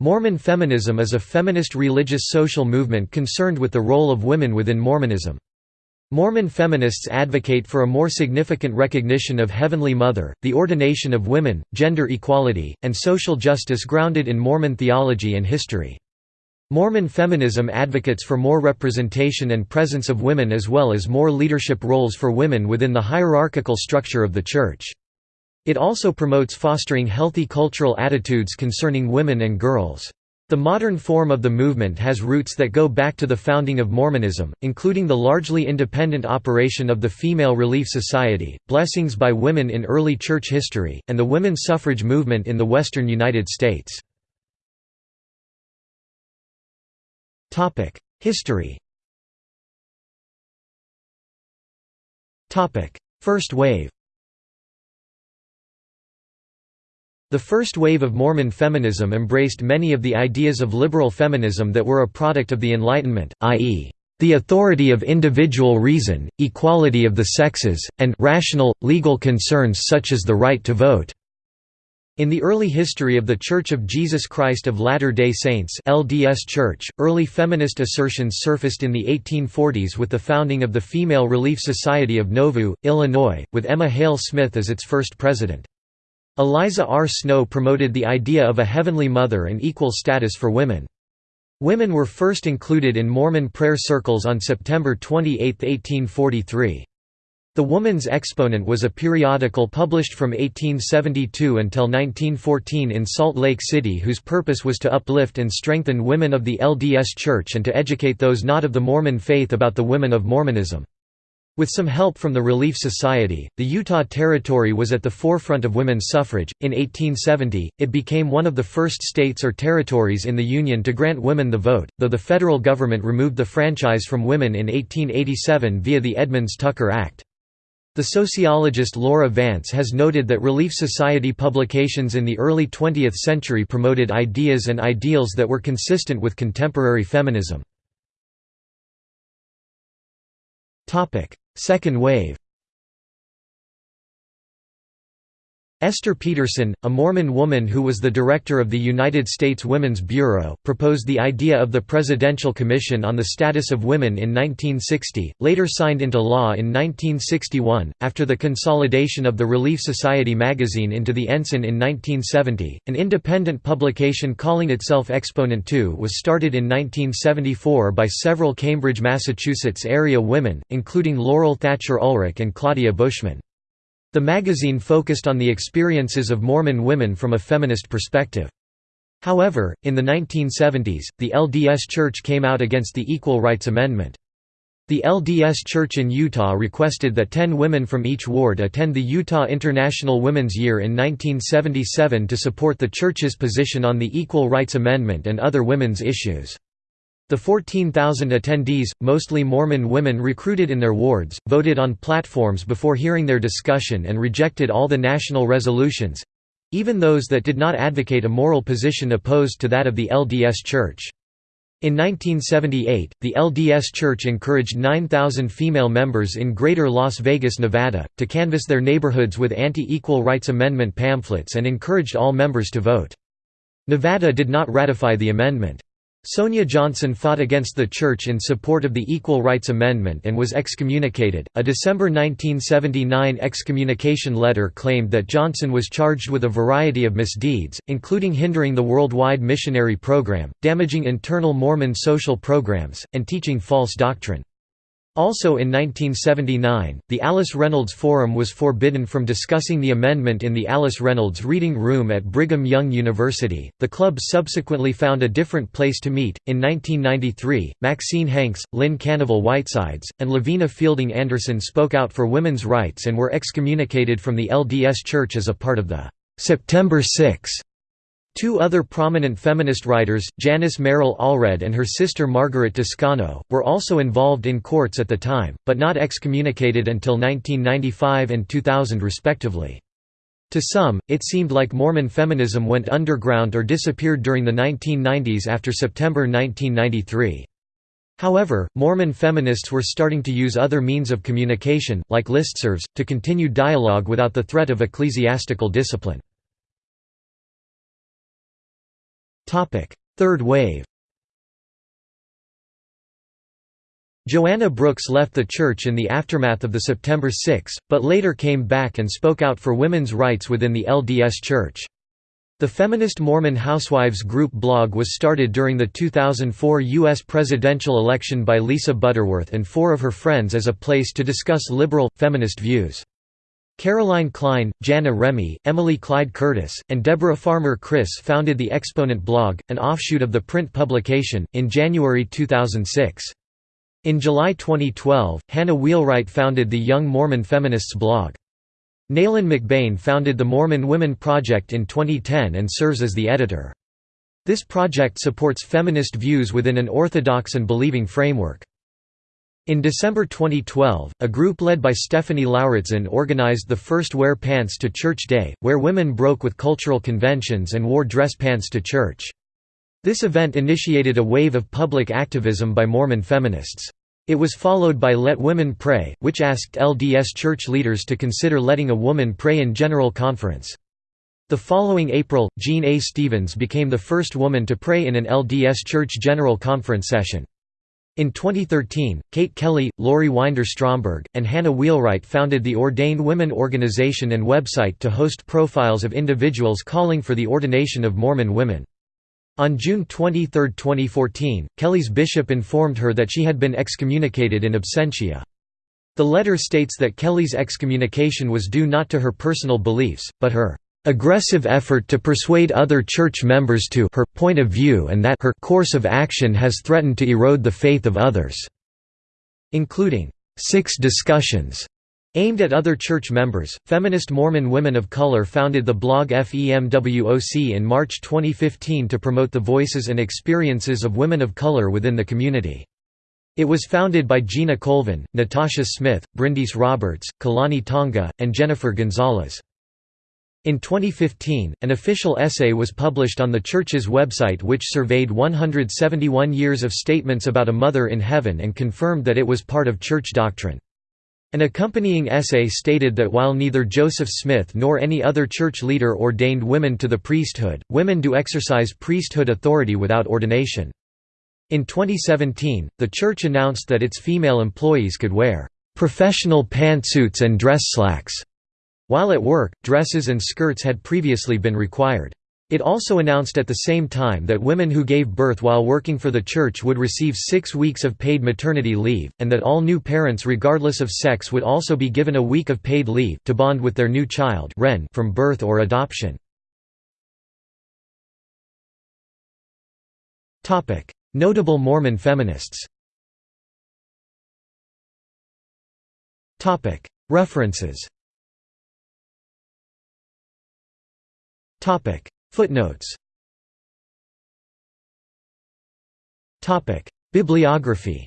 Mormon feminism is a feminist religious social movement concerned with the role of women within Mormonism. Mormon feminists advocate for a more significant recognition of Heavenly Mother, the ordination of women, gender equality, and social justice grounded in Mormon theology and history. Mormon feminism advocates for more representation and presence of women as well as more leadership roles for women within the hierarchical structure of the Church. It also promotes fostering healthy cultural attitudes concerning women and girls. The modern form of the movement has roots that go back to the founding of Mormonism, including the largely independent operation of the Female Relief Society, blessings by women in early church history, and the women's suffrage movement in the western United States. History First wave The first wave of Mormon feminism embraced many of the ideas of liberal feminism that were a product of the Enlightenment, i.e., the authority of individual reason, equality of the sexes, and rational, legal concerns such as the right to vote. In the early history of The Church of Jesus Christ of Latter-day Saints LDS Church, early feminist assertions surfaced in the 1840s with the founding of the Female Relief Society of Nauvoo, Illinois, with Emma Hale Smith as its first president. Eliza R. Snow promoted the idea of a Heavenly Mother and equal status for women. Women were first included in Mormon prayer circles on September 28, 1843. The Woman's Exponent was a periodical published from 1872 until 1914 in Salt Lake City whose purpose was to uplift and strengthen women of the LDS Church and to educate those not of the Mormon faith about the women of Mormonism. With some help from the Relief Society, the Utah Territory was at the forefront of women's suffrage. In 1870, it became one of the first states or territories in the Union to grant women the vote, though the federal government removed the franchise from women in 1887 via the Edmunds-Tucker Act. The sociologist Laura Vance has noted that Relief Society publications in the early 20th century promoted ideas and ideals that were consistent with contemporary feminism. Second wave Esther Peterson, a Mormon woman who was the director of the United States Women's Bureau, proposed the idea of the Presidential Commission on the Status of Women in 1960, later signed into law in 1961. After the consolidation of the Relief Society magazine into the Ensign in 1970, an independent publication calling itself Exponent 2 was started in 1974 by several Cambridge, Massachusetts area women, including Laurel Thatcher Ulrich and Claudia Bushman. The magazine focused on the experiences of Mormon women from a feminist perspective. However, in the 1970s, the LDS Church came out against the Equal Rights Amendment. The LDS Church in Utah requested that 10 women from each ward attend the Utah International Women's Year in 1977 to support the Church's position on the Equal Rights Amendment and other women's issues. The 14,000 attendees, mostly Mormon women recruited in their wards, voted on platforms before hearing their discussion and rejected all the national resolutions—even those that did not advocate a moral position opposed to that of the LDS Church. In 1978, the LDS Church encouraged 9,000 female members in Greater Las Vegas, Nevada, to canvass their neighborhoods with anti-Equal Rights Amendment pamphlets and encouraged all members to vote. Nevada did not ratify the amendment. Sonia Johnson fought against the Church in support of the Equal Rights Amendment and was excommunicated. A December 1979 excommunication letter claimed that Johnson was charged with a variety of misdeeds, including hindering the worldwide missionary program, damaging internal Mormon social programs, and teaching false doctrine. Also in 1979, the Alice Reynolds Forum was forbidden from discussing the amendment in the Alice Reynolds Reading Room at Brigham Young University. The club subsequently found a different place to meet. In 1993, Maxine Hanks, Lynne Kanavel Whitesides, and Lavina Fielding Anderson spoke out for women's rights and were excommunicated from the LDS Church as a part of the September 6 Two other prominent feminist writers, Janice Merrill Allred and her sister Margaret Toscano, were also involved in courts at the time, but not excommunicated until 1995 and 2000 respectively. To some, it seemed like Mormon feminism went underground or disappeared during the 1990s after September 1993. However, Mormon feminists were starting to use other means of communication, like listservs, to continue dialogue without the threat of ecclesiastical discipline. Third wave Joanna Brooks left the church in the aftermath of the September 6, but later came back and spoke out for women's rights within the LDS Church. The feminist Mormon Housewives group blog was started during the 2004 U.S. presidential election by Lisa Butterworth and four of her friends as a place to discuss liberal, feminist views. Caroline Kline, Jana Remy, Emily Clyde Curtis, and Deborah Farmer Kris founded the Exponent blog, an offshoot of the print publication, in January 2006. In July 2012, Hannah Wheelwright founded the Young Mormon Feminists blog. Neylan McBaine founded the Mormon Women Project in 2010 and serves as the editor. This project supports feminist views within an orthodox and believing framework. In December 2012, a group led by Stephanie Lauritzen organized the first Wear Pants to Church Day, where women broke with cultural conventions and wore dress pants to church. This event initiated a wave of public activism by Mormon feminists. It was followed by Let Women Pray, which asked LDS church leaders to consider letting a woman pray in General Conference. The following April, Jean A. Stevens became the first woman to pray in an LDS Church General Conference session. In 2013, Kate Kelly, Lorie Winder Stromberg, and Hannah Wheelwright founded the Ordained Women organization and website to host profiles of individuals calling for the ordination of Mormon women. On June 23, 2014, Kelly's bishop informed her that she had been excommunicated in absentia. The letter states that Kelly's excommunication was due not to her personal beliefs, but her aggressive effort to persuade other church members to her point of view and that her course of action has threatened to erode the faith of others", including six discussions Aimed at other church members, feminist Mormon women of color founded the blog FEMWOC in March 2015 to promote the voices and experiences of women of color within the community. It was founded by Gina Colvin, Natasha Smith, Brindis Roberts, Kalani Tonga, and Jennifer Gonzalez. In 2015, an official essay was published on the church's website which surveyed 171 years of statements about a mother in heaven and confirmed that it was part of church doctrine. An accompanying essay stated that while neither Joseph Smith nor any other church leader ordained women to the priesthood, women do exercise priesthood authority without ordination. In 2017, the church announced that its female employees could wear professional pantsuits and dress slacks. While at work, dresses and skirts had previously been required. It also announced at the same time that women who gave birth while working for the church would receive six weeks of paid maternity leave, and that all new parents regardless of sex would also be given a week of paid leave to bond with their new child from birth or adoption. Notable Mormon feminists References Footnotes. Bibliography.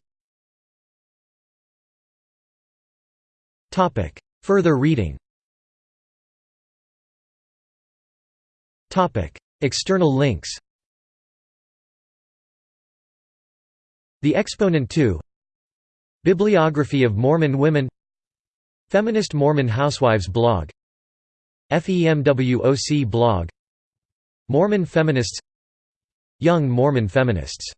Further reading. External links. The Exponent 2 Bibliography of Mormon women. Feminist Mormon Housewives blog FEMWOC blog. Mormon feminists. Young Mormon feminists